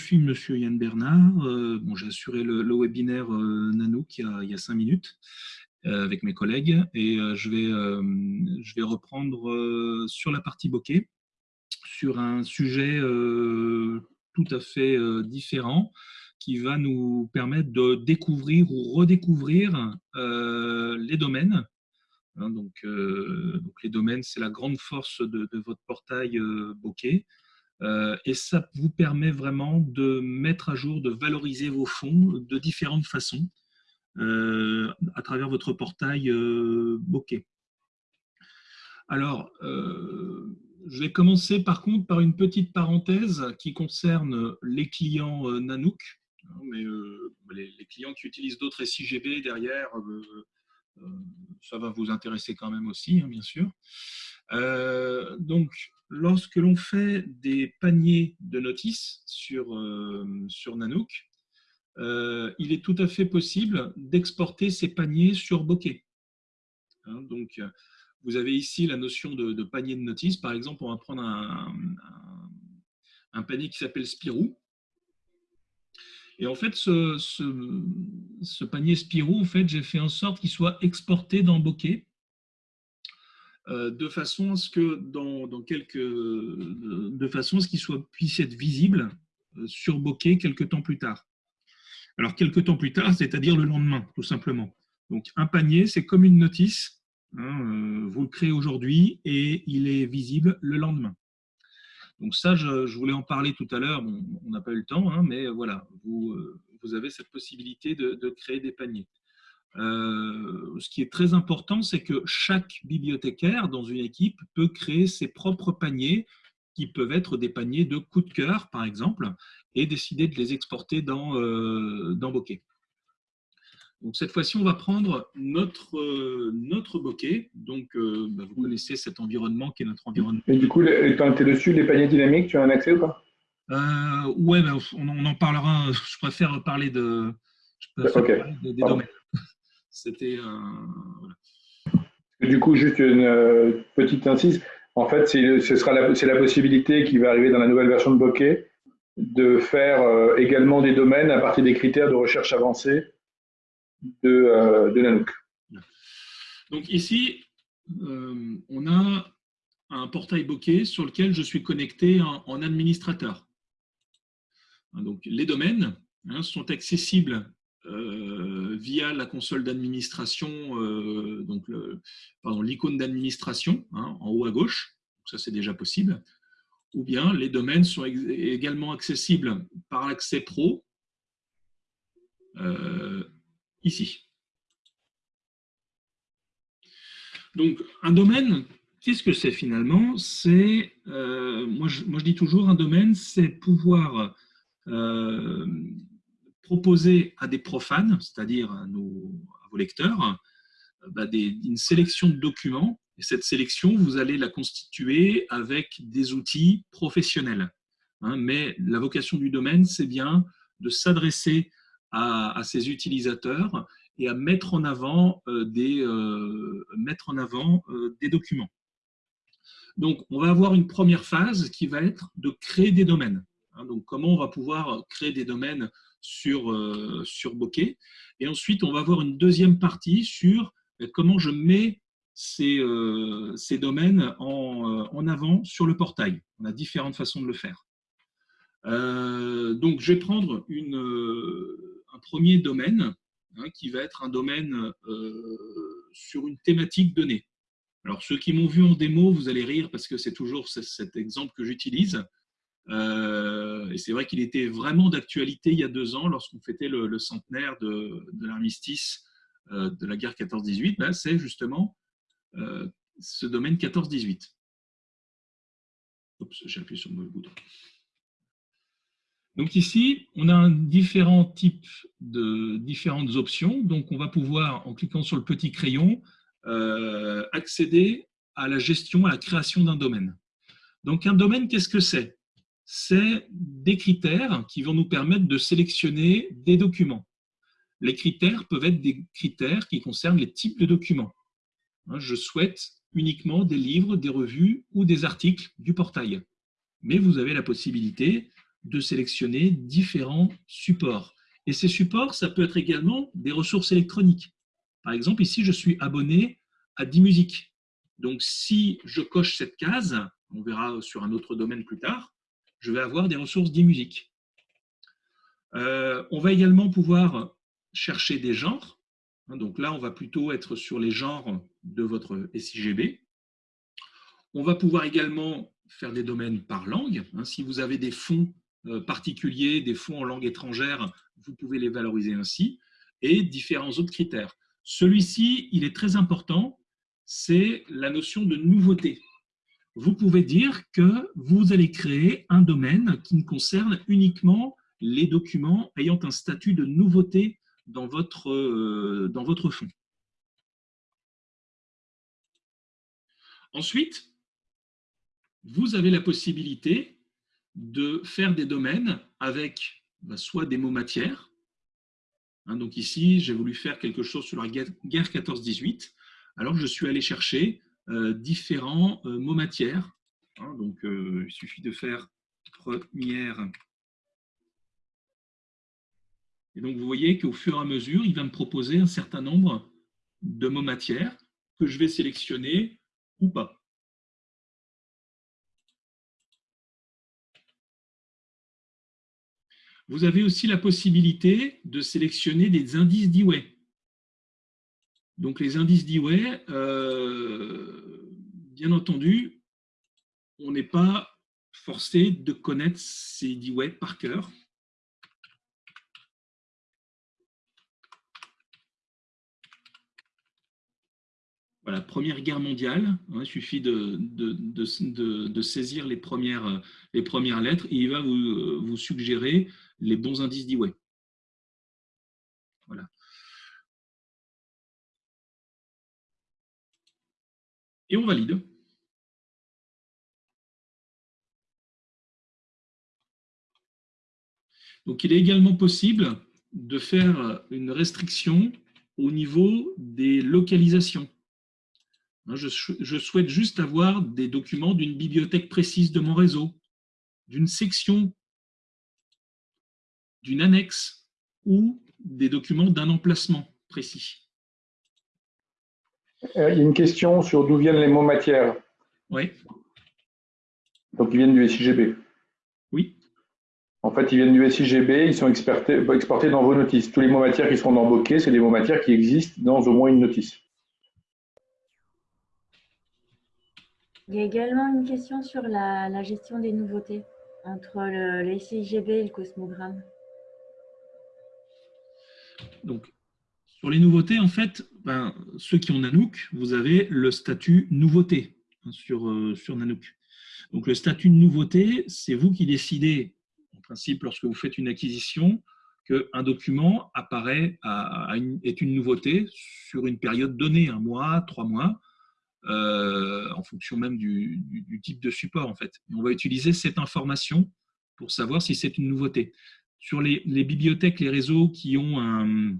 suis Monsieur Yann Bernard. bon, J'ai assuré le, webinaire Nanook il y, a, il y a cinq minutes avec mes collègues et je, vais, je vais reprendre sur la partie bokeh sur un sujet tout à fait différent qui va nous permettre de découvrir ou redécouvrir les domaines Hein, donc, euh, donc, les domaines, c'est la grande force de, votre portail euh, Bokeh. Euh, et ça vous permet vraiment de mettre à jour, de valoriser vos fonds de différentes façons à travers votre portail Bokeh. Alors, je vais commencer par contre par une petite parenthèse qui concerne les clients Nanook. Hein, mais les, clients qui utilisent d'autres SIGB derrière euh, ça va vous intéresser quand même aussi, hein, bien sûr. Euh, donc, lorsque l'on fait des paniers de notices sur, euh, Nanook, il est tout à fait possible d'exporter ces paniers sur Bokeh. Hein, donc, vous avez ici la notion de, panier de notices. Par exemple, on va prendre un, panier qui s'appelle Spirou. Et en fait, ce, panier Spirou, en fait, j'ai fait en sorte qu'il soit exporté dans Bokeh, euh, de façon à ce que ce qu'il puisse être visible euh, sur Bokeh quelques temps plus tard. Alors quelques temps plus tard, c'est-à-dire le lendemain, tout simplement. Donc un panier, c'est comme une notice. Hein, euh, vous le créez aujourd'hui et il est visible le lendemain. Donc ça, je, voulais en parler tout à l'heure, on n'a pas eu le temps, hein, mais voilà, euh, vous, avez cette possibilité de, créer des paniers. Euh, ce qui est très important, c'est que chaque bibliothécaire dans une équipe peut créer ses propres paniers, qui peuvent être des paniers de coup de cœur, par exemple, et décider de les exporter dans, euh, dans Bokeh. Donc cette fois-ci, on va prendre notre, euh, notre bokeh. Donc euh, bah, vous connaissez cet environnement qui est notre environnement. Et du coup, tu es dessus, les paniers dynamiques, tu as un accès ou pas? Euh, Ouais, bah, on, en parlera. Je préfère parler de, des, domaines. C'était voilà. Du coup, juste une petite incise. En fait, ce sera la, c'est la possibilité qui va arriver dans la nouvelle version de Bokeh de faire également des domaines à partir des critères de recherche avancée de, euh, de Nanook. Donc ici, euh, on a un portail bokeh sur lequel je suis connecté en, administrateur. Donc les domaines hein, sont accessibles euh, via la console d'administration, donc l'icône d'administration hein, en haut à gauche, ça c'est déjà possible, ou bien les domaines sont également accessibles par l'accès pro ici. Donc, un domaine, qu'est-ce que c'est finalement? C'est, euh, moi, je, moi, je dis toujours, un domaine, c'est pouvoir euh, proposer à des profanes, c'est-à-dire à, vos lecteurs, bah, une sélection de documents. Et cette sélection, vous allez la constituer avec des outils professionnels. Hein. mais la vocation du domaine, c'est bien de s'adresser à, ses utilisateurs et à mettre en avant euh, euh, euh, des documents. Donc, on va avoir une première phase qui va être de créer des domaines. Hein. donc, comment on va pouvoir créer des domaines sur, sur Bokeh. Et ensuite, on va avoir une deuxième partie sur comment je mets ces, ces domaines en, avant sur le portail. On a différentes façons de le faire. donc, je vais prendre un premier domaine hein, qui va être un domaine euh, sur une thématique donnée. Alors, ceux qui m'ont vu en démo, vous allez rire parce que c'est toujours cet exemple que j'utilise. Euh, et c'est vrai qu'il était vraiment d'actualité il y a deux ans, lorsqu'on fêtait le, centenaire de, l'armistice euh, de la guerre 14-18. Ben, c'est justement ce domaine 14-18. Oups, j'ai appuyé sur le bouton. Donc ici, on a un différent type de différentes options. Donc on va pouvoir, en cliquant sur le petit crayon, euh, accéder à la gestion, à la création d'un domaine. Donc un domaine, qu'est-ce que c'est? C'est des critères qui vont nous permettre de sélectionner des documents. Les critères peuvent être des critères qui concernent les types de documents. Hein, je souhaite uniquement des livres, des revues ou des articles du portail. Mais vous avez la possibilité de sélectionner différents supports. Et ces supports, ça peut être également des ressources électroniques. Par exemple, ici, je suis abonné à 10 musiques. Donc, si je coche cette case, on verra sur un autre domaine plus tard, je vais avoir des ressources 10 musiques. Euh, on va également pouvoir chercher des genres. Donc là, on va plutôt être sur les genres de votre SIGB. On va pouvoir également faire des domaines par langue. Si vous avez des fonds euh, particuliers, des fonds en langue étrangère, vous pouvez les valoriser ainsi, et différents autres critères. Celui-ci, il est très important, c'est la notion de nouveauté. Vous pouvez dire que vous allez créer un domaine qui ne concerne uniquement les documents ayant un statut de nouveauté dans votre, euh, dans votre fonds. Ensuite, vous avez la possibilité de faire des domaines avec bah, soit des mots matières. Hein, donc ici, j'ai voulu faire quelque chose sur la guerre 14-18. Alors, je suis allé chercher différents euh, mots matières. Hein, donc, il suffit de faire première et donc, vous voyez qu'au fur et à mesure, il va me proposer un certain nombre de mots matières que je vais sélectionner ou pas. Vous avez aussi la possibilité de sélectionner des indices d'Eway. Donc, les indices d'Eway, euh, bien entendu, on n'est pas forcé de connaître ces Dewey par cœur. Voilà, Première Guerre mondiale, hein, il suffit de, saisir les premières, lettres et il va vous, vous suggérer les bons indices d'Eway. Voilà. Et on valide. Donc, il est également possible de faire une restriction au niveau des localisations. Je, souhaite juste avoir des documents d'une bibliothèque précise de mon réseau, d'une section, d'une annexe ou des documents d'un emplacement précis. Euh, il y a une question sur d'où viennent les mots matières. Oui. Donc, ils viennent du SIGB. Oui. En fait, ils viennent du SIGB, ils sont exportés dans vos notices. Tous les mots matières qui seront dans Bokeh, c'est des mots matières qui existent dans au moins une notice. Il y a également une question sur la, gestion des nouveautés entre le, les CIGB et le cosmogramme. Donc, sur les nouveautés, en fait, ben, ceux qui ont Nanook, vous avez le statut nouveauté hein, sur, euh, sur Nanook. Donc, le statut de nouveauté, c'est vous qui décidez, en principe, lorsque vous faites une acquisition, qu'un document apparaît à, est une nouveauté sur une période donnée, un mois, trois mois, euh, en fonction même du, type de support en fait. on va utiliser cette information pour savoir si c'est une nouveauté. Sur les, bibliothèques, les réseaux qui ont, un,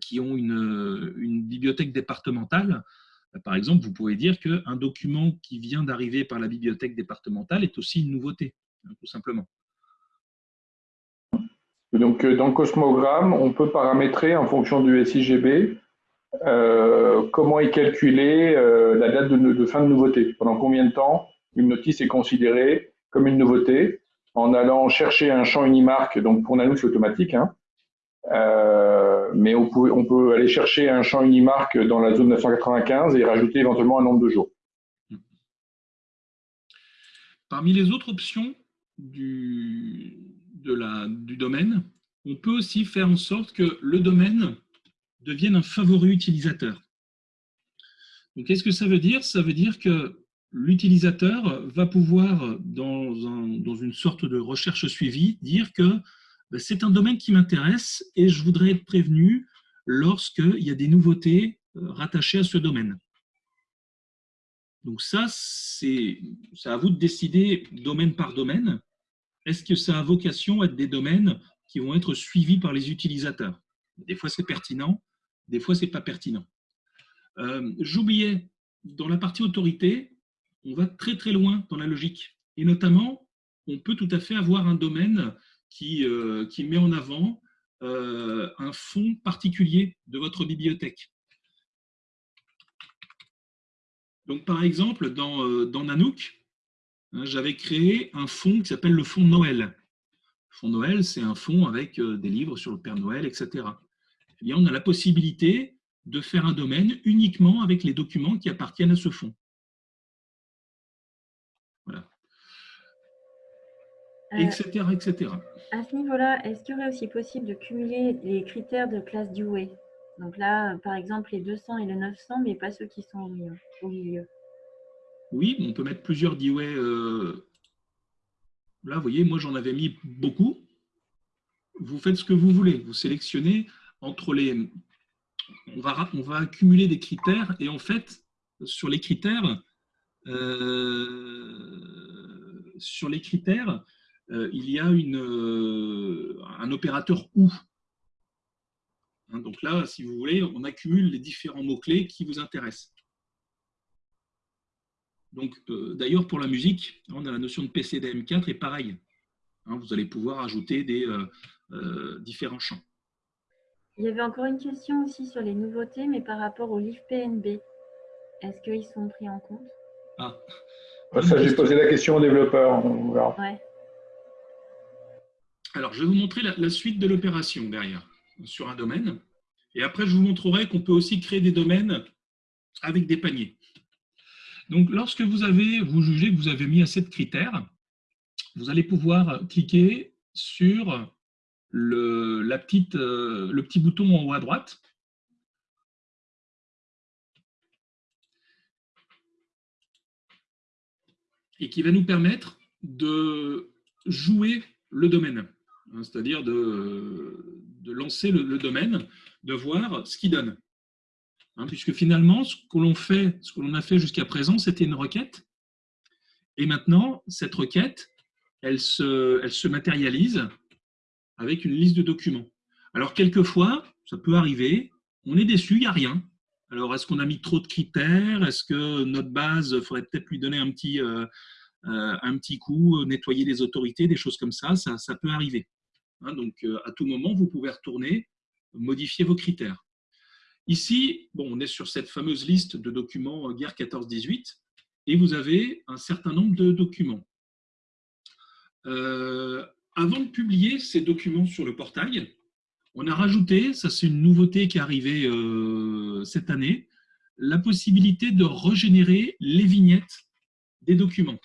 qui ont une, une, bibliothèque départementale, euh, par exemple, vous pouvez dire qu'un document qui vient d'arriver par la bibliothèque départementale est aussi une nouveauté, hein, tout simplement. Donc, euh, dans le cosmogramme, on peut paramétrer en fonction du SIGB euh, comment est calculée euh, la date de, fin de nouveauté Pendant combien de temps une notice est considérée comme une nouveauté en allant chercher un champ Unimark, donc pour Nanook c'est automatique, hein, euh, mais on peut, aller chercher un champ Unimark dans la zone 995 et rajouter éventuellement un nombre de jours. Parmi les autres options du, du domaine, on peut aussi faire en sorte que le domaine deviennent un favori utilisateur. Donc, qu'est-ce que ça veut dire? Ça veut dire que l'utilisateur va pouvoir, dans, dans, une sorte de recherche suivie, dire que c'est un domaine qui m'intéresse et je voudrais être prévenu lorsqu'il y a des nouveautés euh, rattachées à ce domaine. Donc ça, c'est à vous de décider domaine par domaine. Est-ce que ça a vocation à être des domaines qui vont être suivis par les utilisateurs? Des fois, c'est pertinent, des fois, ce n'est pas pertinent. Euh, j'oubliais, dans la partie autorité, on va très très loin dans la logique. Et notamment, on peut tout à fait avoir un domaine qui, qui met en avant un fond particulier de votre bibliothèque. Donc, par exemple, dans, dans Nanook, hein, j'avais créé un fonds qui s'appelle le fonds Noël. Le fonds Noël, c'est un fonds avec des livres sur le Père Noël, etc. Eh on a la possibilité de faire un domaine uniquement avec les documents qui appartiennent à ce fonds. Voilà. etc., euh, etc. À ce niveau-là, est-ce qu'il y aussi possible de cumuler les critères de classe Dewey Donc là, par exemple, les 200 et les 900, mais pas ceux qui sont au milieu. Oui, on peut mettre plusieurs Dewey. Euh, là, vous voyez, moi, j'en avais mis beaucoup. Vous faites ce que vous voulez. Vous sélectionnez entre les on va, on accumuler des critères et en fait, sur les critères, euh, sur les critères, euh, il y a une, euh, un opérateur OU. Hein, donc là, si vous voulez, on accumule les différents mots-clés qui vous intéressent. Donc, d'ailleurs, pour la musique, on a la notion de PCDM4 et pareil. Hein, vous allez pouvoir ajouter des différents champs. Il y avait encore une question aussi sur les nouveautés, mais par rapport au livre PNB. Est-ce qu'ils sont pris en compte? Ah, ça, j'ai posé la question aux développeurs. Alors, je vais vous montrer la, suite de l'opération derrière, sur un domaine. Et après, je vous montrerai qu'on peut aussi créer des domaines avec des paniers. Donc, lorsque vous avez, vous jugez que vous avez mis assez de critères, vous allez pouvoir cliquer sur le, euh, le petit bouton en haut à droite. Et qui va nous permettre de jouer le domaine, hein, c'est-à-dire de, lancer le, domaine, de voir ce qu'il donne. Hein, puisque finalement, ce que l'on fait, ce que l'on a fait jusqu'à présent, c'était une requête. Et maintenant, cette requête, elle se, matérialise avec une liste de documents. Alors, quelquefois, ça peut arriver, on est déçu, il n'y a rien. Alors, est-ce qu'on a mis trop de critères? Est-ce que notre base, il faudrait peut-être lui donner euh, euh, un petit coup, nettoyer les autorités, des choses comme ça, ça, peut arriver. Hein, donc, euh, à tout moment, vous pouvez retourner, modifier vos critères. Ici, on est sur cette fameuse liste de documents guerre 14-18, et vous avez un certain nombre de documents avant de publier ces documents sur le portail, on a rajouté, ça c'est une nouveauté qui est arrivée euh, cette année, la possibilité de régénérer les vignettes des documents.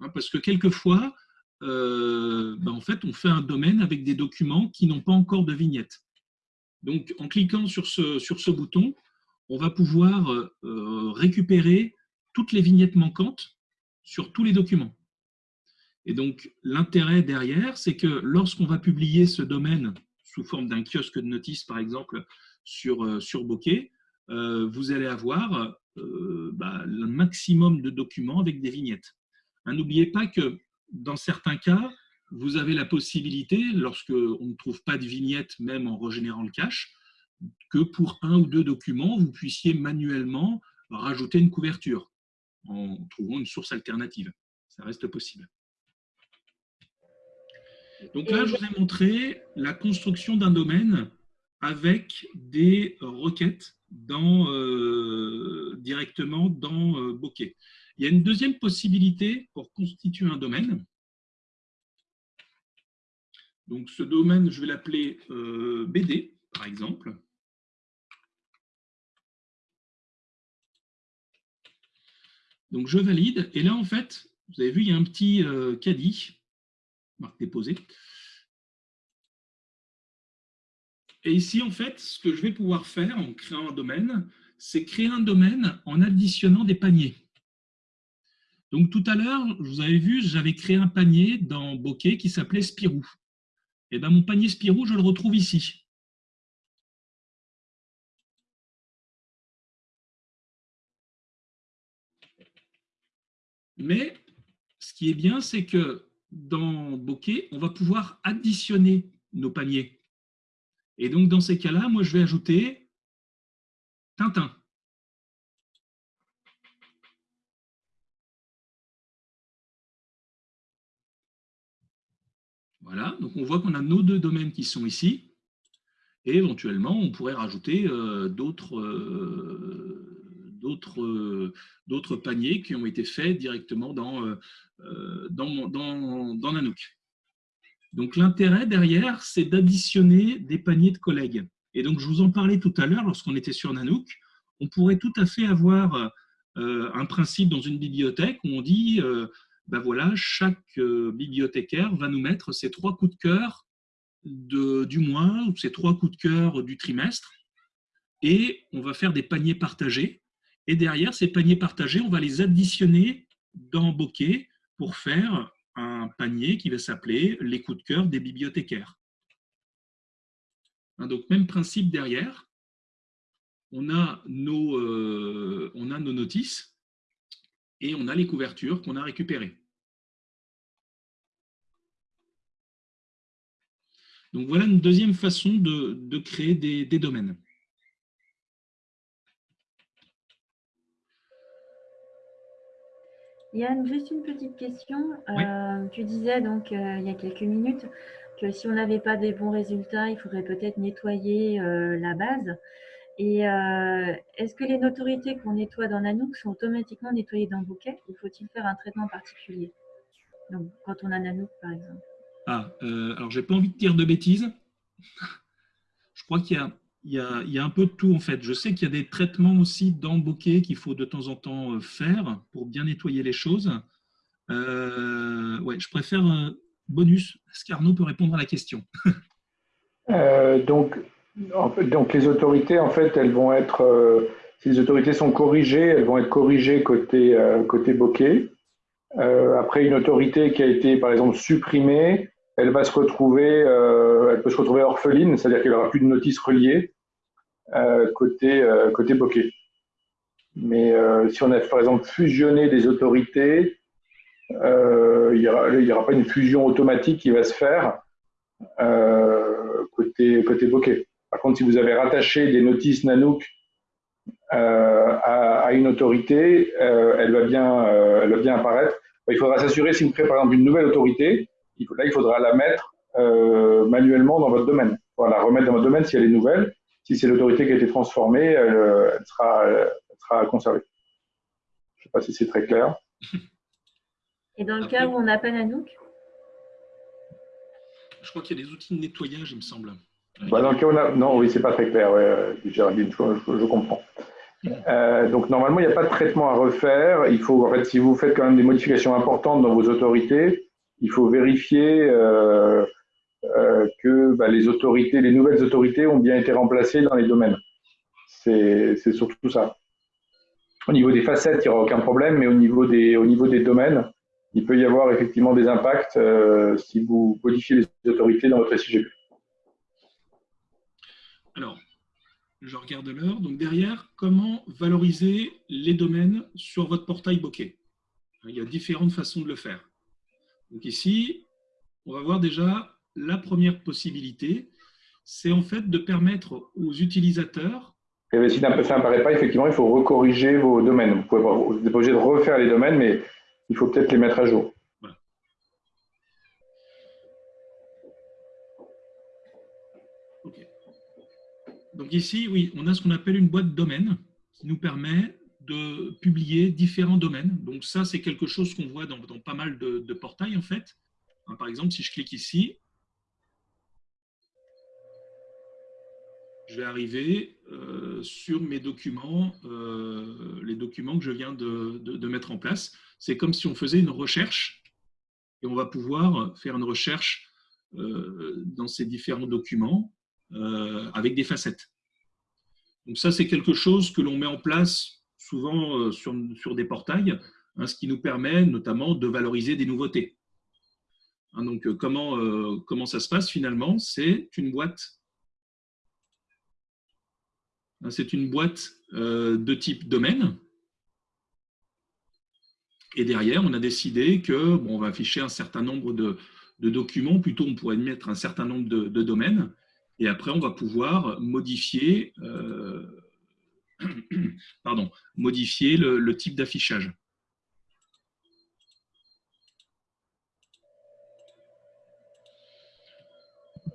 Hein, parce que quelquefois, euh, ben, en fait, on fait un domaine avec des documents qui n'ont pas encore de vignettes. Donc, en cliquant sur ce, sur ce bouton, on va pouvoir euh, récupérer toutes les vignettes manquantes sur tous les documents. Et donc, l'intérêt derrière, c'est que lorsqu'on va publier ce domaine sous forme d'un kiosque de notice, par exemple, sur, euh, sur Bokeh, vous allez avoir bah, le maximum de documents avec des vignettes. Hein, n'oubliez pas que dans certains cas, vous avez la possibilité, lorsque on ne trouve pas de vignettes, même en régénérant le cache, que pour un ou deux documents, vous puissiez manuellement rajouter une couverture en trouvant une source alternative. Ça reste possible. Donc là, je vous ai montré la construction d'un domaine avec des requêtes dans, euh, directement dans euh, Bokeh. Il y a une deuxième possibilité pour constituer un domaine. Donc ce domaine, je vais l'appeler euh, BD, par exemple. Donc je valide, et là en fait, vous avez vu, il y a un petit caddie marque déposée. Et ici, en fait, ce que je vais pouvoir faire en créant un domaine, c'est créer un domaine en additionnant des paniers. Donc tout à l'heure, vous avez vu, j'avais créé un panier dans Bokeh qui s'appelait Spirou. Et bien mon panier Spirou, je le retrouve ici. Mais ce qui est bien, c'est que dans Bokeh, on va pouvoir additionner nos paniers. Et donc, dans ces cas-là, moi, je vais ajouter Tintin. Voilà, donc on voit qu'on a nos deux domaines qui sont ici. Et éventuellement, on pourrait rajouter euh, euh, d'autres paniers qui ont été faits directement euh, dans, dans Nanook. Donc l'intérêt derrière, c'est d'additionner des paniers de collègues. Et donc je vous en parlais tout à l'heure lorsqu'on était sur Nanook, on pourrait tout à fait avoir un principe dans une bibliothèque où on dit, ben chaque bibliothécaire va nous mettre ses trois coups de cœur du mois ou ces trois coups de cœur du trimestre et on va faire des paniers partagés. Et derrière, ces paniers partagés, on va les additionner dans Bokeh pour faire un panier qui va s'appeler les coups de cœur des bibliothécaires. Hein, donc, même principe derrière. On a nos, euh, on a nos notices et on a les couvertures qu'on a récupérées. Donc voilà une deuxième façon de, créer des, domaines. Yann, juste une petite question. Euh, tu disais donc euh, il y a quelques minutes que si on n'avait pas des bons résultats, il faudrait peut-être nettoyer euh, la base. Et est-ce que les notoriétés qu'on nettoie dans Nanook sont automatiquement nettoyées dans Bouquet ou faut-il faire un traitement particulier? Donc, quand on a Nanook, par exemple. Ah, euh, alors j'ai pas envie de dire de bêtises. Je crois qu'il y, y, a, un peu de tout en fait. Je sais qu'il y a des traitements aussi dans Bokeh qu'il faut de temps en temps euh, faire pour bien nettoyer les choses. Euh, ouais, je préfère un bonus. Est-ce qu'Arnaud peut répondre à la question? Donc, donc, les autorités, en fait, elles vont être, si les autorités sont corrigées, elles vont être corrigées côté, côté bokeh. après, une autorité qui a été, par exemple, supprimée, elle va se retrouver, euh, elle peut se retrouver orpheline, c'est-à-dire qu'elle n'aura plus de notice reliée euh, côté, euh, côté bokeh. Mais si on a par exemple fusionné des autorités, il n'y aura, pas une fusion automatique qui va se faire côté, côté bokeh. Par contre, si vous avez rattaché des notices Nanook à, à, une autorité, elle, va bien, elle va bien apparaître. Il faudra s'assurer, si vous créez par exemple une nouvelle autorité, là, il faudra la mettre euh, manuellement dans votre domaine. Voilà, la remettre dans votre domaine si elle est nouvelle. Si c'est l'autorité qui a été transformée, elle, euh, sera, sera, conservée. Je ne sais pas si c'est très clair. Et dans le cas où on n'a pas Nanook? Je crois qu'il y a des outils de nettoyage, il me semble. Bah. Non, oui, c'est pas très clair, ouais, Géraldine, je, je comprends. Euh, donc normalement, il n'y a pas de traitement à refaire. Il faut, en fait, si vous faites quand même des modifications importantes dans vos autorités, il faut vérifier euh, euh, que bah, les autorités, les nouvelles autorités ont bien été remplacées dans les domaines. C'est surtout ça. Au niveau des facettes, il n'y aura aucun problème, mais au niveau des, au niveau des domaines, il peut y avoir effectivement des impacts euh, si vous modifiez les autorités dans votre SIGP. Alors, je regarde l'heure. Donc derrière, comment valoriser les domaines sur votre portail bokeh? Il y a différentes façons de le faire. Donc ici, on va voir déjà la première possibilité, c'est en fait de permettre aux utilisateurs et si ça n'apparaît pas, effectivement, il faut recorriger vos domaines. Vous n'êtes pas obligé de refaire les domaines, mais il faut peut-être les mettre à jour. Ici, oui, on a ce qu'on appelle une boîte domaine qui nous permet de publier différents domaines. Donc ça, c'est quelque chose qu'on voit dans, pas mal de, portails, en fait. Hein, par exemple, si je clique ici, je vais arriver euh, sur mes documents, euh, les documents que je viens de, mettre en place. C'est comme si on faisait une recherche et on va pouvoir faire une recherche euh, dans ces différents documents avec des facettes. Donc ça, c'est quelque chose que l'on met en place souvent euh, sur, sur des portails, hein, ce qui nous permet notamment de valoriser des nouveautés. Hein, donc, euh, comment, euh, comment ça se passe finalement? C'est une boîte hein, c'est une boîte de type domaine. Et derrière, on a décidé que bon, on va afficher un certain nombre de, de, documents, plutôt on pourrait mettre un certain nombre de, domaines. Et après, on va pouvoir modifier pardon, modifier le, type d'affichage.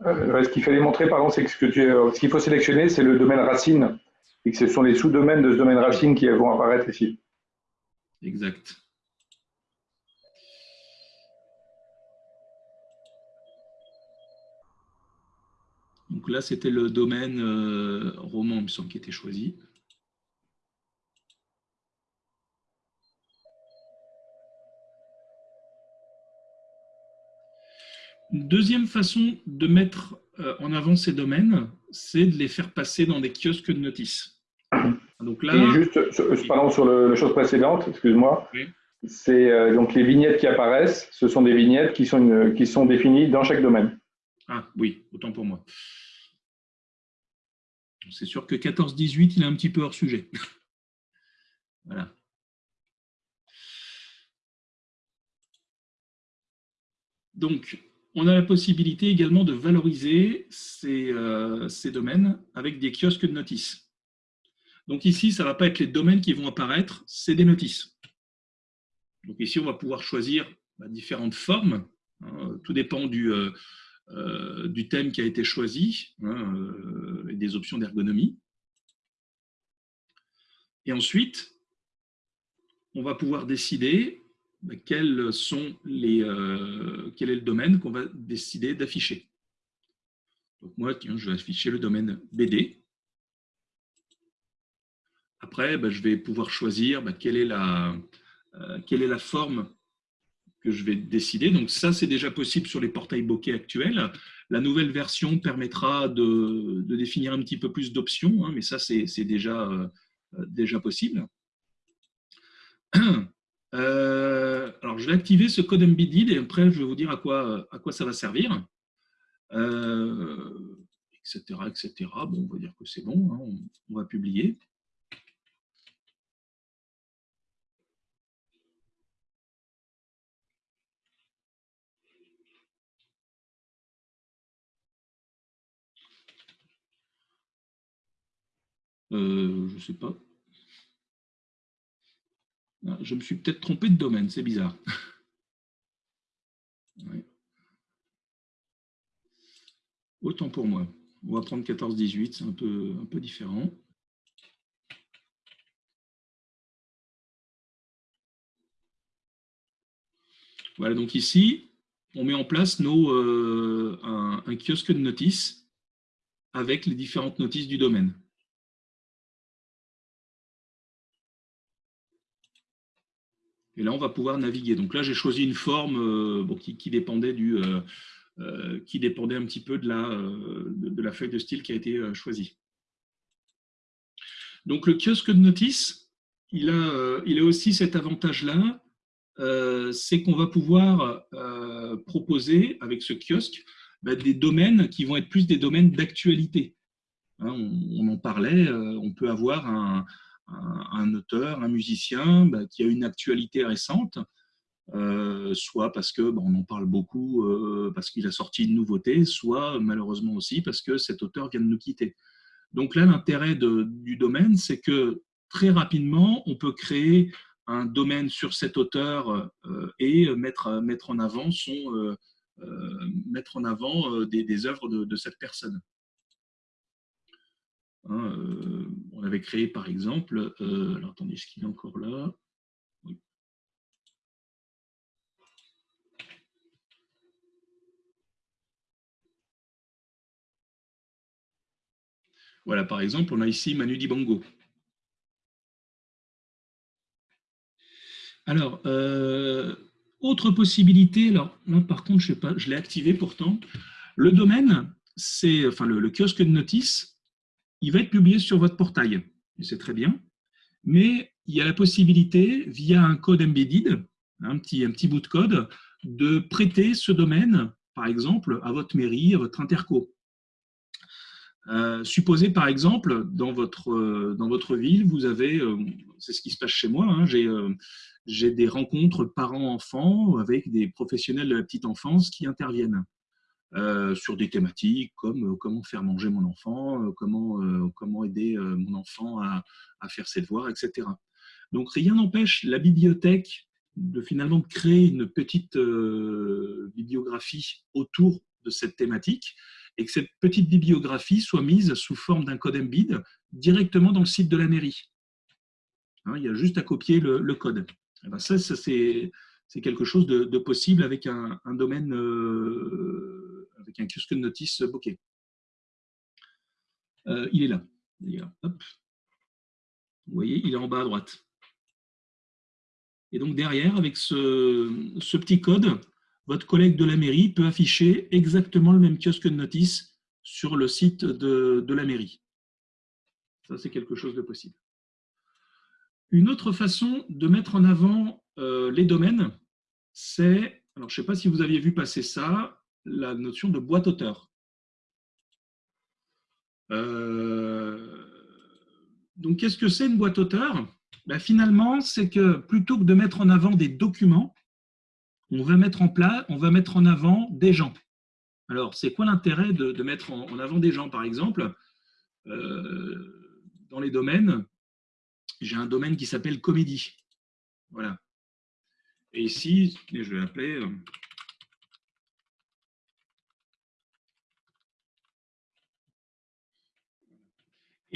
ce qu'il fallait montrer, pardon, c'est que ce qu'il faut sélectionner, c'est le domaine racine, et que ce sont les sous-domaines de ce domaine racine qui vont apparaître ici. Exact. Donc là, c'était le domaine euh, roman, il me semble, qui était choisi. Une deuxième façon de mettre euh, en avant ces domaines, c'est de les faire passer dans des kiosques de notices. Donc là, Et juste, pardon, sur le, la chose précédente, excuse-moi, c'est euh, donc les vignettes qui apparaissent, ce sont des vignettes qui sont, qui sont définies dans chaque domaine. Ah oui, autant pour moi. C'est sûr que 14-18, il est un petit peu hors sujet. voilà. Donc, on a la possibilité également de valoriser ces, euh, domaines avec des kiosques de notices. Donc ici, ça ne va pas être les domaines qui vont apparaître, c'est des notices. Donc ici, on va pouvoir choisir bah, différentes formes. Hein. tout dépend du, euh, euh, du thème qui a été choisi hein, et des options d'ergonomie. Et ensuite, on va pouvoir décider les, euh, quel est le domaine qu'on va décider d'afficher. Moi, je vais afficher le domaine BD. Après, bah, je vais pouvoir choisir bah, euh, quelle est la forme que je vais décider. Donc ça, c'est déjà possible sur les portails bokeh actuels. La nouvelle version permettra de, définir un petit peu plus d'options, hein, mais ça, c'est déjà, euh, déjà possible. Euh, alors, je vais activer ce code embedded et après, je vais vous dire à quoi, à quoi ça va servir. Euh, etc., etc. Bon, on va dire que c'est bon, hein, on, va publier. Euh, je ne sais pas. Ah, je me suis peut-être trompé de domaine, c'est bizarre. Autant pour moi. On va prendre 14-18, c'est un peu, un peu différent. Voilà, donc ici, on met en place nos, euh, un kiosque de notices avec les différentes notices du domaine. Et là, on va pouvoir naviguer. Donc là, j'ai choisi une forme euh, qui, dépendait du, euh, euh, qui dépendait un petit peu de la, feuille de style qui a été choisie. Donc le kiosque de notice, il a, il a aussi cet avantage-là, c'est qu'on va pouvoir proposer avec ce kiosque bah, des domaines qui vont être plus des domaines d'actualité. Hein, on, en parlait, on peut avoir un, un, auteur, un musicien bah, qui a une actualité récente, euh, soit parce que bah, on en parle beaucoup, euh, parce qu'il a sorti une nouveauté, soit malheureusement aussi parce que cet auteur vient de nous quitter. Donc là, l'intérêt du domaine, c'est que très rapidement, on peut créer un domaine sur cet auteur euh, et mettre, mettre en avant, des, œuvres de cette personne. Hein, euh, on avait créé par exemple, euh, alors attendez, ce qu'il est encore là? Voilà, par exemple, on a ici Manu Dibango. Alors, euh, autre possibilité, alors là par contre, je sais pas, je l'ai activé pourtant. Le domaine, c'est enfin le, kiosque de notice, il va être publié sur votre portail, c'est très bien, mais il y a la possibilité, via un code embedded, un petit, bout de code, de prêter ce domaine, par exemple, à votre mairie, à votre interco. Euh, supposez par exemple, dans votre, euh, ville, vous avez, euh, c'est ce qui se passe chez moi, hein, j'ai des rencontres parents-enfants avec des professionnels de la petite enfance qui interviennent. Euh, sur des thématiques comme euh, comment faire manger mon enfant, euh, comment, comment aider mon enfant à, faire ses devoirs, etc. Donc rien n'empêche la bibliothèque de finalement créer une petite bibliographie autour de cette thématique et que cette petite bibliographie soit mise sous forme d'un code embed directement dans le site de la mairie. Hein, il y a juste à copier le, code. Eh ben, ça, c'est quelque chose de, possible avec un, domaine, un kiosque de notice bokeh? Euh, il est là. Vous voyez, il est en bas à droite. Et donc derrière, avec ce, petit code, votre collègue de la mairie peut afficher exactement le même kiosque de notice sur le site de, la mairie. Ça, c'est quelque chose de possible. Une autre façon de mettre en avant euh, les domaines, c'est, alors je ne sais pas si vous aviez vu passer ça, la notion de boîte auteur. Euh, donc, qu'est-ce que c'est une boîte auteur? Ben, Finalement, c'est que plutôt que de mettre en avant des documents, on va mettre en, on va mettre en avant des gens. Alors, c'est quoi l'intérêt de, mettre en, avant des gens, par exemple euh, Dans les domaines, j'ai un domaine qui s'appelle comédie. Voilà. Et ici, je vais l'appeler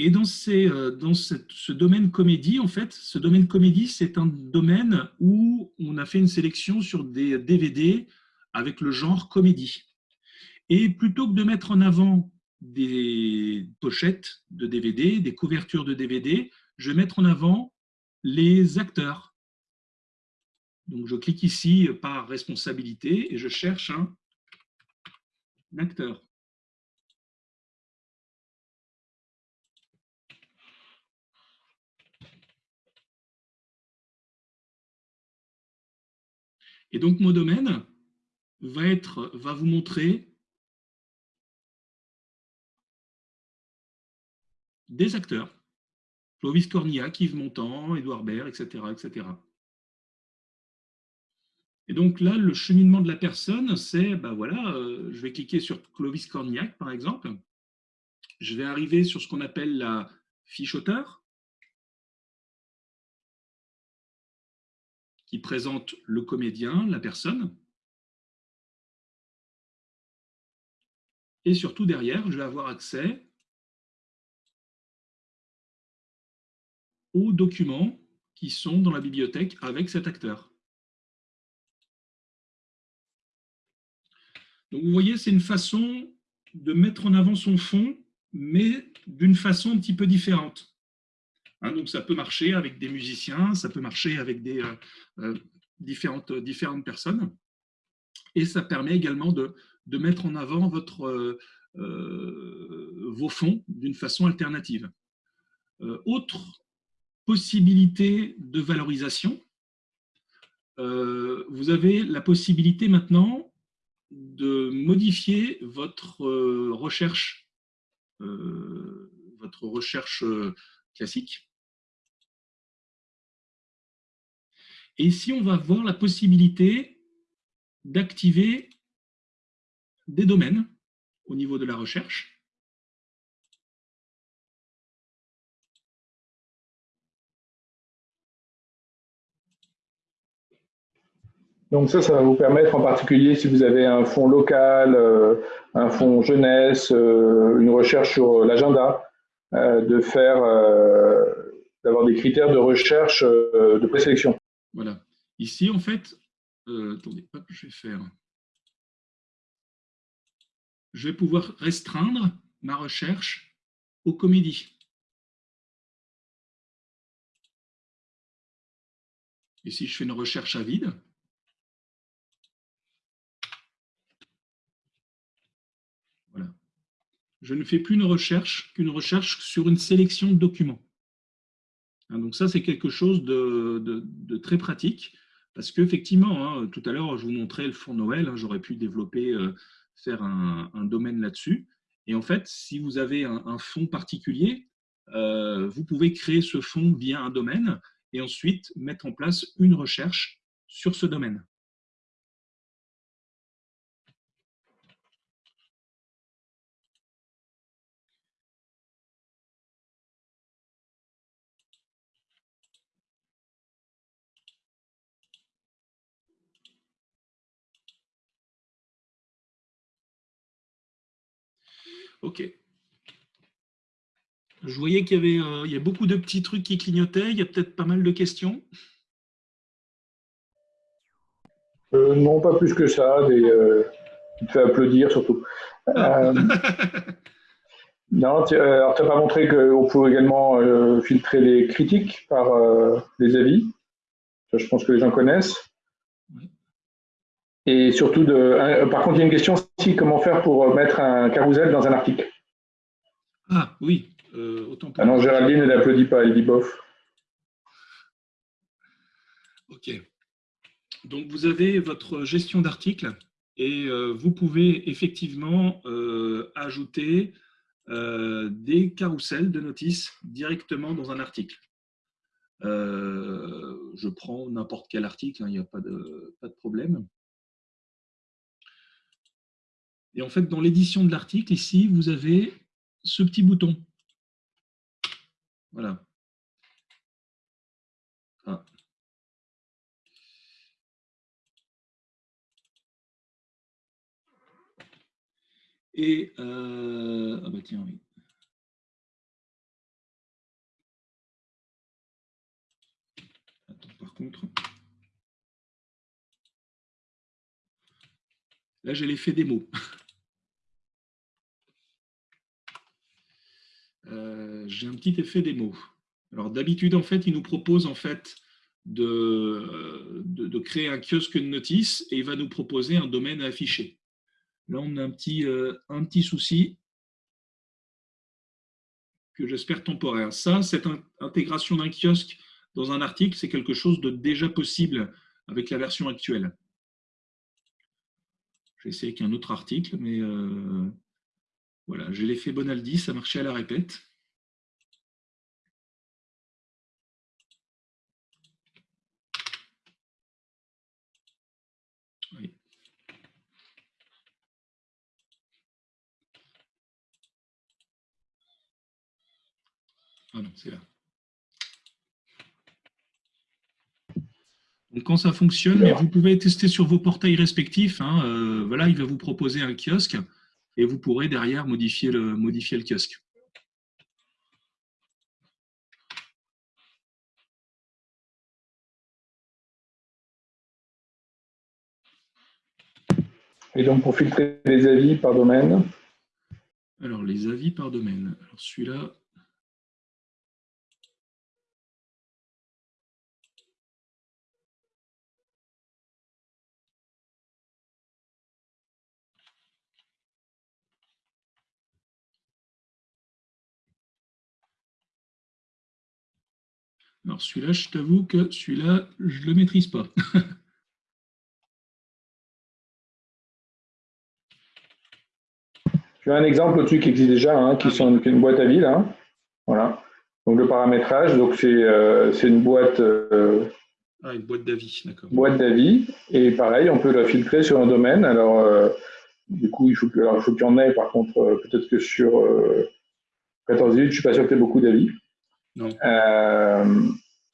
Et dans, euh, ce domaine comédie, en fait, ce domaine comédie, c'est un domaine où on a fait une sélection sur des DVD avec le genre comédie. Et plutôt que de mettre en avant des pochettes de DVD, des couvertures de DVD, je vais mettre en avant les acteurs. Donc je clique ici par responsabilité et je cherche un acteur. Et donc, mon domaine va, être, va vous montrer des acteurs. Clovis Cornillac, Yves Montand, Édouard Baird, etc., etc. Et donc là, le cheminement de la personne, c'est, ben voilà, euh, je vais cliquer sur Clovis Cornillac, par exemple. Je vais arriver sur ce qu'on appelle la fiche auteur. Qui présente le comédien, la personne. Et surtout derrière, je vais avoir accès aux documents qui sont dans la bibliothèque avec cet acteur. Donc vous voyez, c'est une façon de mettre en avant son fond, mais d'une façon un petit peu différente. Hein, donc ça peut marcher avec des musiciens, ça peut marcher avec des euh, euh, différentes, personnes. Et ça permet également de, mettre en avant euh, vos fonds d'une façon alternative. autre possibilité de valorisation, vous avez la possibilité maintenant de modifier votre recherche, votre recherche classique Et ici, on va voir la possibilité d'activer des domaines au niveau de la recherche. Donc ça, ça va vous permettre en particulier si vous avez un fonds local, euh, un fonds jeunesse, euh, une recherche sur l'agenda, euh, de faire, d'avoir des critères de recherche de présélection. Voilà. Ici, en fait, euh, attendez, je vais pouvoir restreindre ma recherche aux comédies. Et si je fais une recherche à vide, voilà. Je ne fais plus une recherche qu'une recherche sur une sélection de documents. Hein, donc ça, c'est quelque chose de, très pratique, parce qu'effectivement, hein, tout à l'heure, je vous montrais le fonds Noël, hein, j'aurais pu développer, euh, faire un, domaine là-dessus. Et en fait, si vous avez un, fonds particulier, euh, vous pouvez créer ce fonds via un domaine et ensuite mettre en place une recherche sur ce domaine. Ok. Je voyais qu'il y avait euh, il y a beaucoup de petits trucs qui clignotaient. Il y a peut-être pas mal de questions. Euh, non, pas plus que ça. Des, euh, te fait applaudir surtout. Ah. non, tu n'as pas montré qu'on pouvait également filtrer les critiques par les avis. je pense que les gens connaissent. Et surtout, de, par contre, il y a une question aussi, comment faire pour mettre un carousel dans un article Ah oui, euh, autant Ah non, Géraldine, elle n'applaudit pas, elle dit bof. Ok. Donc, vous avez votre gestion d'articles et euh, vous pouvez effectivement euh, ajouter des carousels de notices directement dans un article. je prends n'importe quel article, hein, il n'y a pas de, pas de problème. Et en fait, dans l'édition de l'article, ici, vous avez ce petit bouton. Voilà. Ah. Et, euh, ah bah tiens, oui. Attends, par contre. Là, j'ai l'effet des Euh, j'ai un petit effet démo. Alors d'habitude, en fait, il nous propose en fait de, de, créer un kiosque de notice et il va nous proposer un domaine à afficher. Là, on a un petit, euh, un petit souci que j'espère temporaire. Ça, cette intégration d'un kiosque dans un article, c'est quelque chose de déjà possible avec la version actuelle. Essayer avec un autre article, mais euh, voilà, j'ai l'effet Bonaldi, ça marchait à la répète. Oui. Ah non, c'est là. Donc quand ça fonctionne, vous pouvez tester sur vos portails respectifs. Hein, euh, voilà, il va vous proposer un kiosque et vous pourrez derrière modifier le, modifier le kiosque. Et donc pour filtrer les avis par domaine Alors les avis par domaine. Alors celui-là, Alors celui-là, je t'avoue que celui-là, je ne le maîtrise pas. Tu as un exemple au-dessus qui existe déjà, hein, qui ah sont une boîte à vie, là. Voilà. Donc le paramétrage, donc c'est euh, une boîte. Euh, ah, une boîte d'avis, d'accord. Boîte d'avis. Et pareil, on peut la filtrer sur un domaine. Alors, euh, du coup, il faut qu'il y en ait, par contre, peut-être que sur 14 je ne suis pas sûr que tu aies beaucoup d'avis. Euh,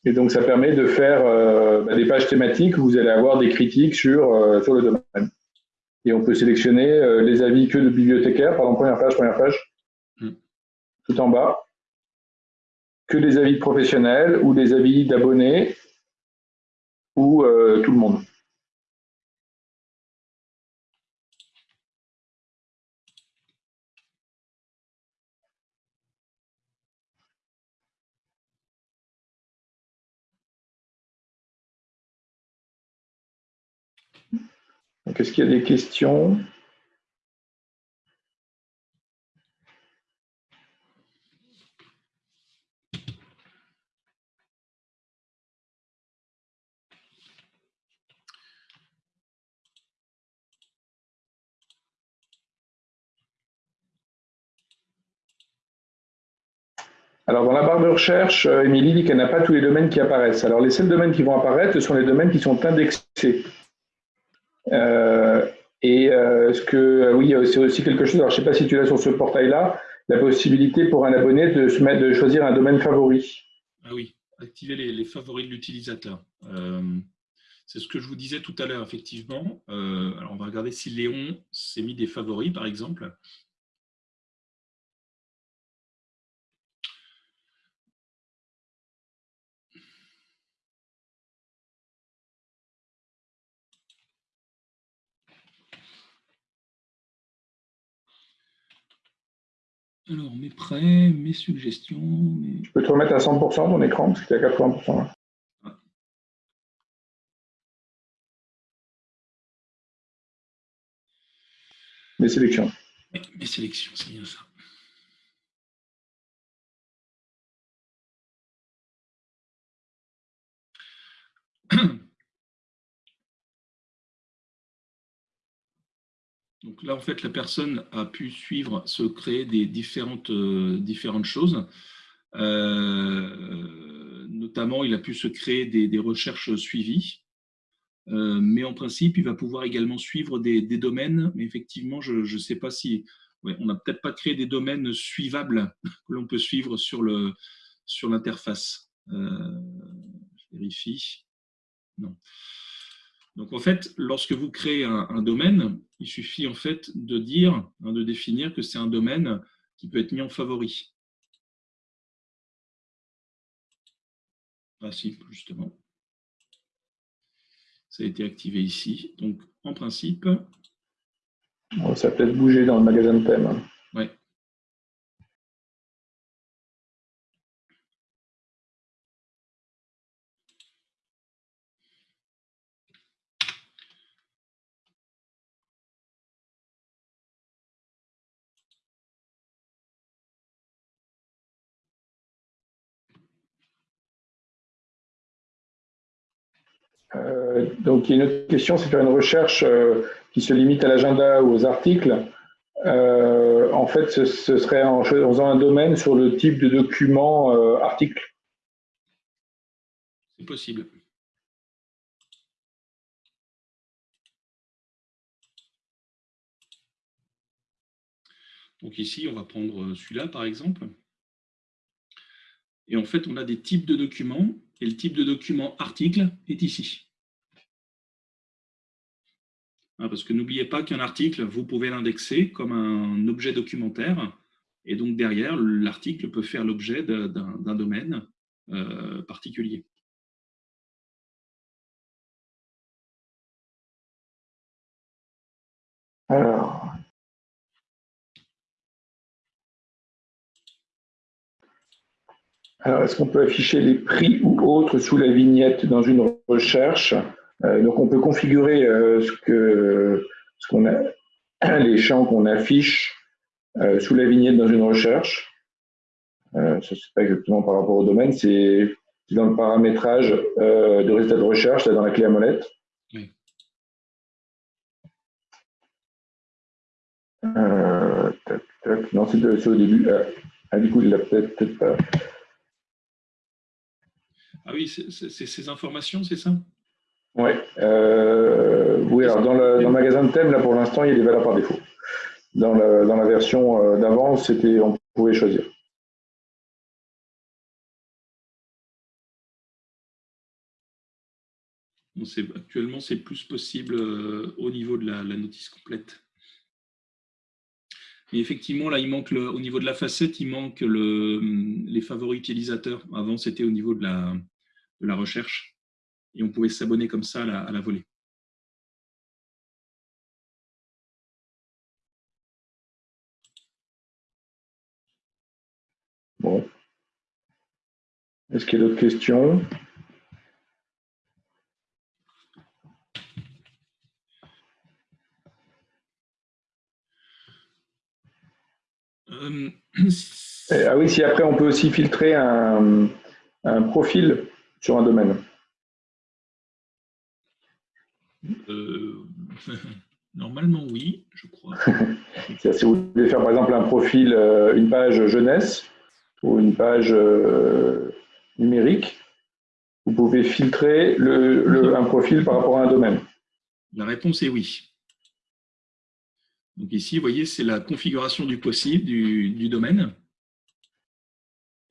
et donc, ça permet de faire euh, bah, des pages thématiques où vous allez avoir des critiques sur, euh, sur le domaine. Et on peut sélectionner les avis que de bibliothécaires, par exemple, première page, première page, hmm. tout en bas, que des avis de professionnels ou des avis d'abonnés ou tout le monde. Est-ce qu'il y a des questions? Alors, dans la barre de recherche, euh, Émilie dit qu'elle n'a pas tous les domaines qui apparaissent. Alors, les seuls domaines qui vont apparaître, ce sont les domaines qui sont indexés. Euh, et euh, ce que, euh, oui, c'est aussi quelque chose, alors je ne sais pas si tu l'as sur ce portail-là, la possibilité pour un abonné de, se mettre, de choisir un domaine favori. Ah oui, activer les, favoris de l'utilisateur. c'est ce que je vous disais tout à l'heure, effectivement. alors, on va regarder si Léon s'est mis des favoris, par exemple. Alors, mes prêts, mes suggestions. Je peux te remettre à 100% ton écran, parce que tu es à 80% là. Mes sélections. Oui, mes sélections, c'est bien ça. Donc là, en fait, la personne a pu suivre, se créer des différentes, euh, différentes choses. Euh, notamment, il a pu se créer des, recherches suivies. Euh, mais en principe, il va pouvoir également suivre des, domaines. Mais effectivement, je ne sais pas si... on n'a peut-être pas créé des domaines suivables que l'on peut suivre sur l'interface. Sur je vérifie. Non. Donc en fait, lorsque vous créez un, domaine, il suffit en fait de dire, hein, de définir que c'est un domaine qui peut être mis en favori. Ah si, justement. Ça a été activé ici. Donc en principe... Ça peut-être bouger dans le magasin de thème. Euh, donc, il y a une autre question, c'est faire une recherche euh, qui se limite à l'agenda ou aux articles. Euh, en fait, ce, serait en faisant un domaine sur le type de document article. C'est possible. Donc ici, on va prendre celui-là, par exemple. Et en fait, on a des types de documents, et le type de document article est ici. Hein, parce que n'oubliez pas qu'un article, vous pouvez l'indexer comme un objet documentaire, et donc derrière, l'article peut faire l'objet d'un domaine euh, particulier. Alors, Alors, est-ce qu'on peut afficher les prix ou autres sous la vignette dans une recherche euh, Donc, on peut configurer euh, ce que ce qu'on a, les champs qu'on affiche euh, sous la vignette dans une recherche. Euh, ce n'est pas exactement par rapport au domaine, c'est dans le paramétrage de résultats de recherche, là, dans la clé à molette. Oui. tac, tac. Non, c'est au début. Ah, du coup, il l'a peut-être pas. Ah oui, c'est ces informations, c'est ça? Ouais. euh, Oui. alors dans le, magasin de thème, là pour l'instant, il y a des valeurs par défaut. Dans, dans la version euh, d'avant, on pouvait choisir. Actuellement, c'est plus possible euh, au niveau de la, notice complète. Mais effectivement, là, il manque le, au niveau de la facette, il manque le, les favoris utilisateurs. Avant, c'était au niveau de la, de la recherche. Et on pouvait s'abonner comme ça à la, volée. Bon. Est-ce qu'il y a d'autres questions? Euh, Ah oui, si après on peut aussi filtrer un, un profil sur un domaine euh, Normalement, oui, je crois. si vous voulez faire par exemple un profil, euh, une page jeunesse ou une page euh, numérique, vous pouvez filtrer le, un profil par rapport à un domaine. La réponse est oui. Donc ici, vous voyez, c'est la configuration du possible du, du domaine.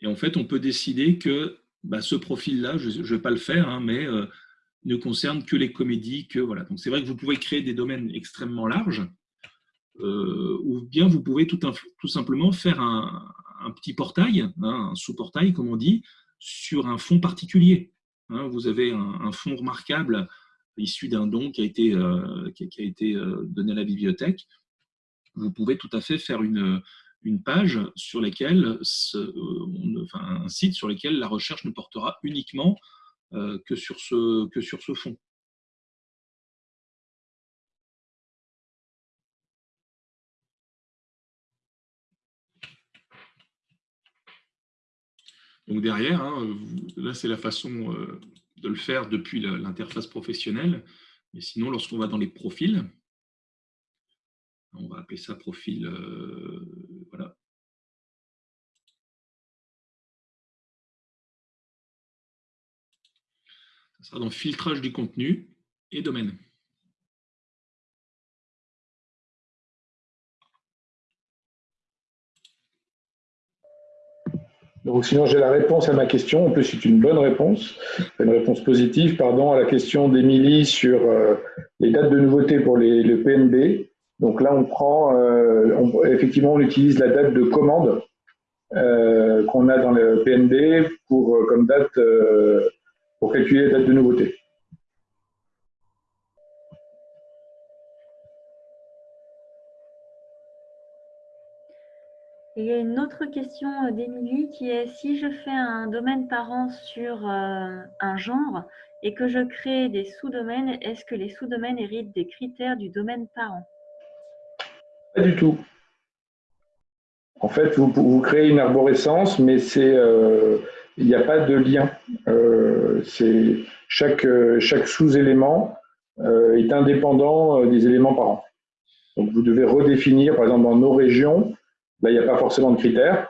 Et en fait, on peut décider que bah, ce profil-là, je ne vais pas le faire, hein, mais euh, ne concerne que les comédies. Que, voilà. Donc c'est vrai que vous pouvez créer des domaines extrêmement larges, euh, ou bien vous pouvez tout, simplement faire un, petit portail, hein, un sous-portail, comme on dit, sur un fond particulier. Hein. vous avez un, fond remarquable issu d'un don qui a été, euh, qui, a été donné à la bibliothèque. Vous pouvez tout à fait faire une, une page sur laquelle, un site sur lequel la recherche ne portera uniquement que, sur ce, que sur ce fond. Donc derrière, hein, là c'est la façon euh, de le faire depuis l'interface professionnelle. Mais sinon, lorsqu'on va dans les profils, on va appeler ça profil, euh, voilà. Ça sera dans filtrage du contenu et domaine. Donc, sinon, j'ai la réponse à ma question. En plus, c'est une bonne réponse, une réponse positive, pardon, à la question d'Émilie sur euh, les dates de nouveauté pour les, le PNB. Donc là, on prend, euh, effectivement, on utilise la date de commande euh, qu'on a dans le comme date, pour calculer la date de nouveauté. il y a une autre question euh, d'Émilie qui est si je fais un domaine parent sur euh, un genre et que je crée des sous-domaines, est-ce que les sous-domaines héritent des critères du domaine parent Pas du tout. En fait, vous, créez une arborescence, mais euh, il n'y a pas de lien. chaque, chaque sous-élément est indépendant des éléments parents. Donc vous devez redéfinir, par exemple dans nos régions, Là, il n'y a pas forcément de critères.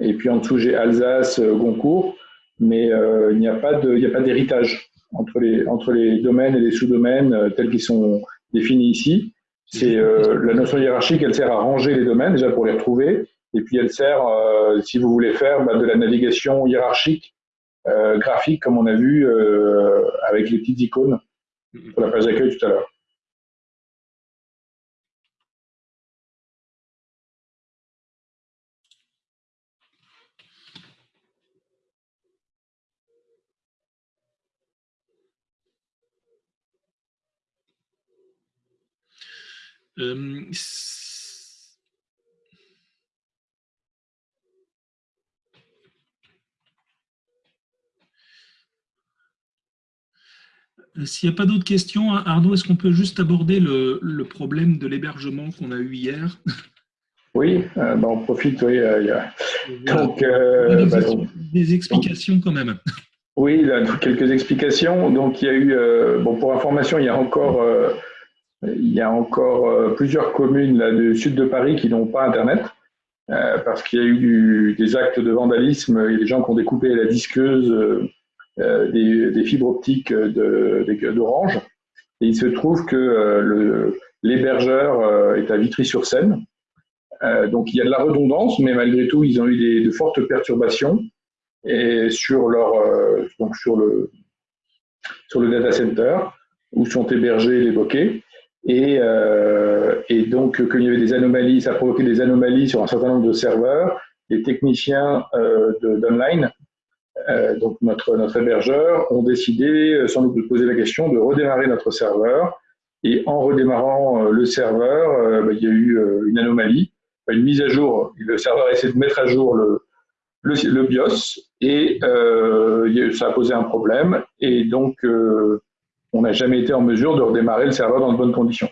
Et puis en dessous, j'ai Alsace, euh, Goncourt, mais euh, il n'y a pas d'héritage entre les, entre les domaines et les sous-domaines euh, tels qu'ils sont définis ici. C'est la notion hiérarchique, elle sert à ranger les domaines déjà pour les retrouver, et puis elle sert, si vous voulez faire bah, de la navigation hiérarchique graphique, comme on a vu avec les petites icônes sur la page d'accueil tout à l'heure. Euh, s'il n'y a pas d'autres questions, hein, Arnaud, est-ce qu'on peut juste aborder le, problème de l'hébergement qu'on a eu hier? Oui, euh, bah, on profite, oui. y a... donc, bah, des, explications quand même. Oui, quelques explications. Donc, il y a eu, bon, pour information, il y a encore il y a encore euh, plusieurs communes là, du sud de Paris qui n'ont pas Internet euh, parce qu'il y a eu des actes de vandalisme. Il y a des gens qui ont découpé la disqueuse euh, des, fibres optiques d'Orange. Et il se trouve que l'hébergeur est à Vitry-sur-Seine. donc il y a de la redondance, mais malgré tout, ils ont eu des, de fortes perturbations sur, leur, donc sur, le, sur le data center où sont hébergés les bokeh. Et, euh, et donc, qu'il y avait des anomalies, ça a provoqué des anomalies sur un certain nombre de serveurs. Les techniciens euh, d'online, euh, donc notre, notre hébergeur, ont décidé, sans doute de poser la question, de redémarrer notre serveur. Et en redémarrant le serveur, bah, il y a eu une anomalie, une mise à jour. Le serveur a essayé de mettre à jour le, le BIOS et ça a posé un problème. Et donc, on n'a jamais été en mesure de redémarrer le serveur dans de bonnes conditions.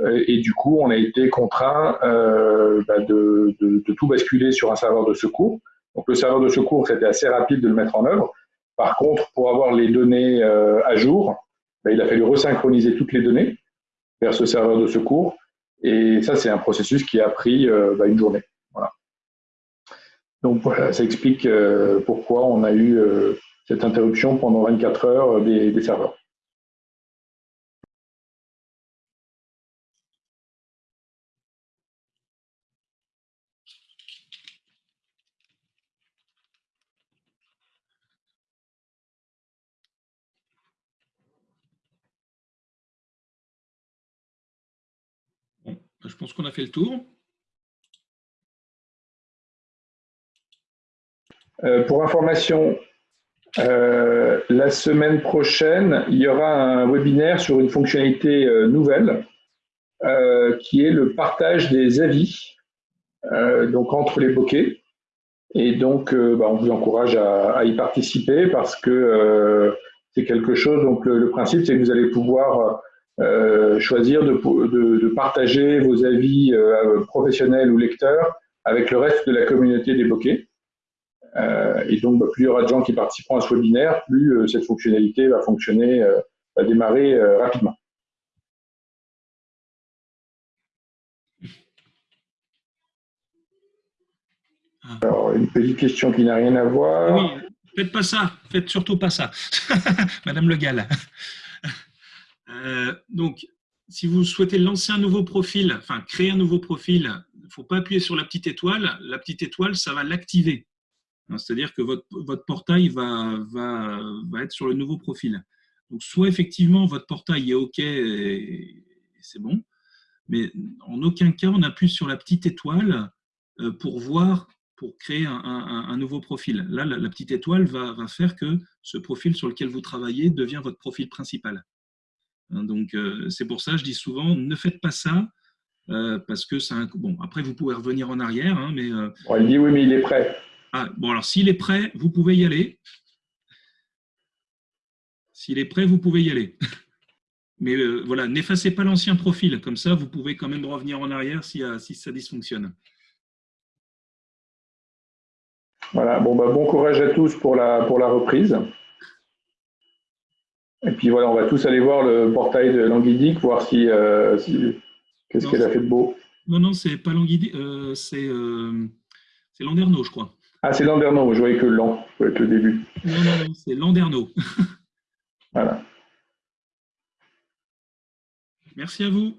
Euh, et du coup, on a été contraint euh, bah, de, tout basculer sur un serveur de secours. Donc le serveur de secours, c'était assez rapide de le mettre en œuvre. Par contre, pour avoir les données euh, à jour, bah, il a fallu resynchroniser toutes les données vers ce serveur de secours. Et ça, c'est un processus qui a pris bah, une journée. Donc voilà, ça explique pourquoi on a eu cette interruption pendant 24 heures des serveurs. Je pense qu'on a fait le tour. Euh, pour information, euh, la semaine prochaine, il y aura un webinaire sur une fonctionnalité euh, nouvelle qui est le partage des avis donc entre les bokeh. Et donc, bah, on vous encourage à, y participer parce que c'est quelque chose. Donc, le, principe, c'est que vous allez pouvoir choisir de, de, partager vos avis professionnels ou lecteurs avec le reste de la communauté des bokeh. Euh, et donc, bah, plus il y aura de gens qui participeront à ce webinaire, plus euh, cette fonctionnalité va fonctionner, euh, va démarrer rapidement. Ah. Alors, une petite question qui n'a rien à voir. Oui, faites pas ça, faites surtout pas ça, Madame Le Gall. Donc, si vous souhaitez lancer un nouveau profil, enfin créer un nouveau profil, il ne faut pas appuyer sur la petite étoile. La petite étoile, ça va l'activer. Hein, c'est-à-dire que votre, votre portail va, va, va, être sur le nouveau profil. Donc, soit effectivement, votre portail est OK et, c'est bon, mais en aucun cas, on appuie sur la petite étoile euh, pour voir, pour créer un, un, nouveau profil. Là, la, petite étoile va, va, faire que ce profil sur lequel vous travaillez devient votre profil principal. Hein, donc, euh, c'est pour ça, je dis souvent, ne faites pas ça, euh, parce que un... Bon, après, vous pouvez revenir en arrière, hein, mais... il dit oui, mais il est prêt. Ah, bon, alors s'il est prêt, vous pouvez y aller. S'il est prêt, vous pouvez y aller. Mais euh, voilà, n'effacez pas l'ancien profil. Comme ça, vous pouvez quand même revenir en arrière si, euh, si ça dysfonctionne. Voilà, bon, bah, bon courage à tous pour la, pour la reprise. Et puis voilà, on va tous aller voir le portail de Languidic, voir si, euh, qu'est-ce qu'elle a fait de beau. Non, non, c'est pas Languidic, c'est Landerneau, je crois. Ah, c'est Landerneau, je voyais que le je voyais que le début. Non, non, non, c'est Landerneau. voilà. Merci à vous.